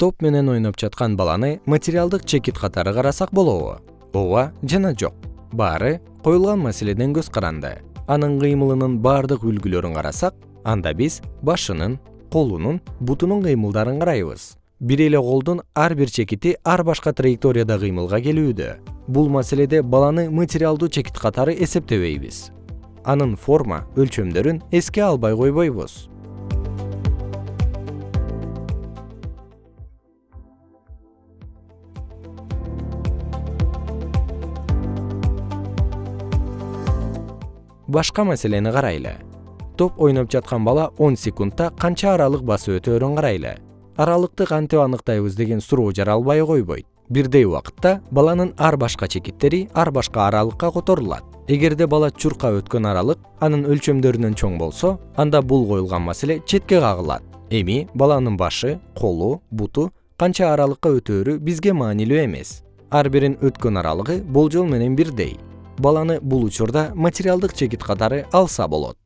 топ менен ойноп жаткан баланы материалдык чекит катары карасак болобу. Ооба жана жок. Баары коюлган маселеден көз каранды. Анын кыймылынын баардык үлгүлөрүн карасак анда биз башынын колунун бутунун кыймылдарын карайбыз. Бир эле колдун ар бир чекити ар башка траекторияда кыймылга келүүдө. Бул маселеде баланы материалдуу чекит катары эсептебейбиз. Анын форма өлчөмдөрүн эске албай койбойбуз башка маселени карайлы. Топ ойноп жаткан бала он секундта канча аралык басып өтөөрүн карайлы. Аралыкты кантип аныктайбыз деген суроо жаралбай койбойт. Бирдей убакытта баланын ар башка чекиттери ар башка аралыкка которулат. Эгерде бала чуркап өткөн аралык анын өлчөмдөрүнөн чоң болсо анда бул коюлган маселе четке кагылат. Эми баланын башы колу буту канча аралыкка өтөөрү бизге маанилүү эмес. Ар бирин өткөн аралыгы болжол менен бирдей баланы бул учурда материалдык чекит катары алса болот